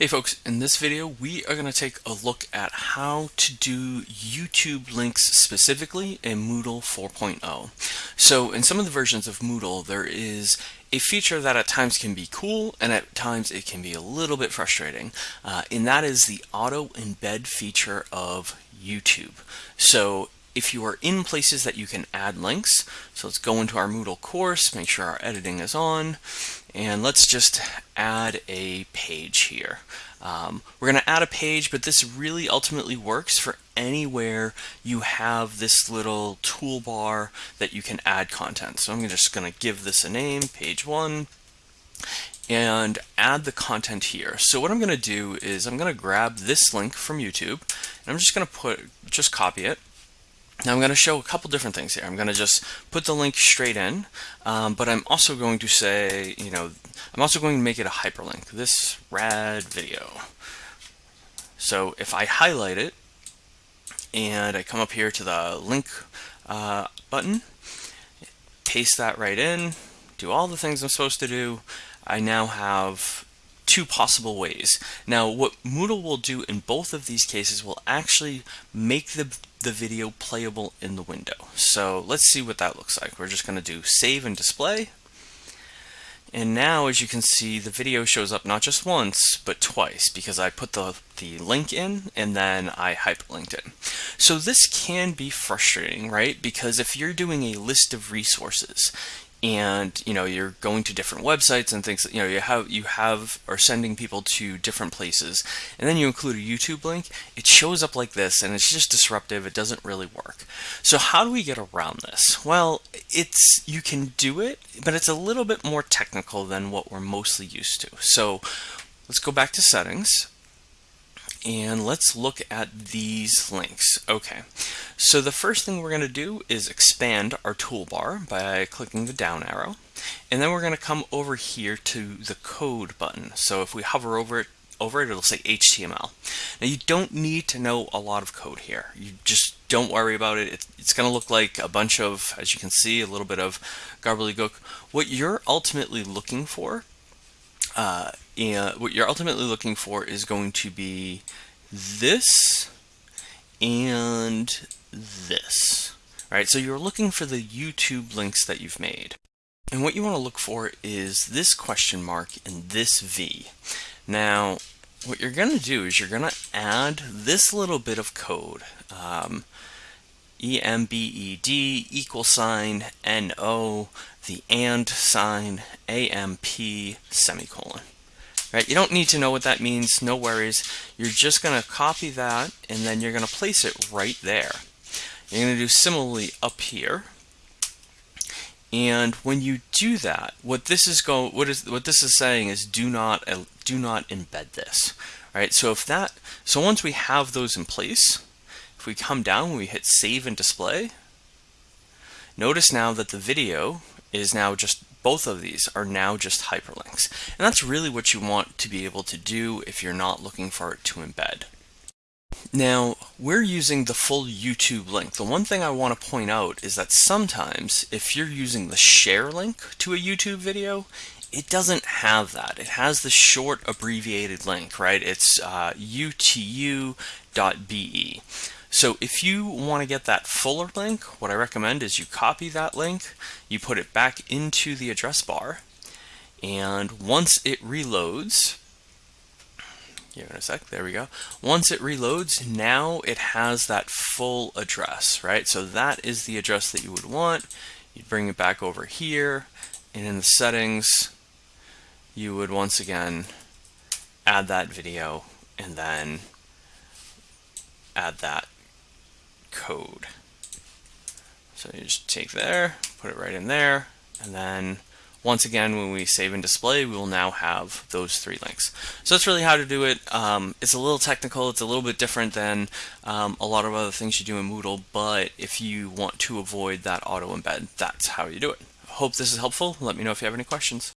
Hey folks, in this video we are going to take a look at how to do YouTube links specifically in Moodle 4.0. So in some of the versions of Moodle there is a feature that at times can be cool and at times it can be a little bit frustrating uh, and that is the auto embed feature of YouTube. So if you are in places that you can add links, so let's go into our Moodle course, make sure our editing is on, and let's just add a page here. Um, we're going to add a page, but this really ultimately works for anywhere you have this little toolbar that you can add content. So I'm just going to give this a name, page one, and add the content here. So what I'm going to do is I'm going to grab this link from YouTube, and I'm just going to put just copy it now I'm going to show a couple different things here. I'm going to just put the link straight in, um, but I'm also going to say, you know, I'm also going to make it a hyperlink, this rad video. So if I highlight it and I come up here to the link uh, button, paste that right in, do all the things I'm supposed to do, I now have two possible ways. Now what Moodle will do in both of these cases will actually make the, the video playable in the window. So let's see what that looks like. We're just going to do save and display. And now as you can see the video shows up not just once but twice because I put the, the link in and then I hyperlinked it. So this can be frustrating, right? Because if you're doing a list of resources and you know you're going to different websites and things you know you have you have are sending people to different places. And then you include a YouTube link. It shows up like this and it's just disruptive. It doesn't really work. So how do we get around this? Well it's you can do it but it's a little bit more technical than what we're mostly used to. So let's go back to settings and let's look at these links. Okay, so the first thing we're going to do is expand our toolbar by clicking the down arrow. And then we're going to come over here to the code button. So if we hover over it, over it, it'll say HTML. Now you don't need to know a lot of code here. You just don't worry about it. It's going to look like a bunch of, as you can see, a little bit of gobbledygook. What you're ultimately looking for uh, what you're ultimately looking for is going to be this and this. Right, so you're looking for the YouTube links that you've made. And what you want to look for is this question mark and this V. Now, what you're going to do is you're going to add this little bit of code. Um, EMBED equal sign NO, the AND sign AMP semicolon. Right, you don't need to know what that means, no worries. You're just going to copy that and then you're going to place it right there. You're going to do similarly up here. And when you do that, what this is going, what is what this is saying is do not uh, do not embed this. Right. So if that, so once we have those in place, if we come down, we hit save and display. Notice now that the video is now just both of these are now just hyperlinks. And that's really what you want to be able to do if you're not looking for it to embed. Now, we're using the full YouTube link. The one thing I want to point out is that sometimes if you're using the share link to a YouTube video, it doesn't have that. It has the short abbreviated link, right? It's uh, youtu.be. So if you want to get that fuller link, what I recommend is you copy that link, you put it back into the address bar, and once it reloads, give it a sec, there we go. Once it reloads, now it has that full address, right? So that is the address that you would want. You'd bring it back over here, and in the settings, you would once again add that video and then add that code. So you just take there, put it right in there, and then once again, when we save and display, we will now have those three links. So that's really how to do it. Um, it's a little technical. It's a little bit different than um, a lot of other things you do in Moodle, but if you want to avoid that auto embed, that's how you do it. Hope this is helpful. Let me know if you have any questions.